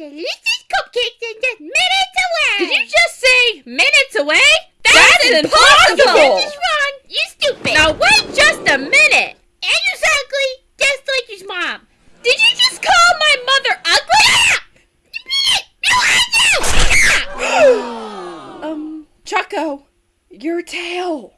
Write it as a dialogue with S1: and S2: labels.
S1: delicious cupcakes are just minutes away.
S2: Did you just say minutes away?
S3: That's impossible.
S1: This is wrong. You stupid.
S2: Now wait just a minute.
S1: And you ugly, just like his mom.
S2: Did you just call my mother ugly? um, Choco, your tail.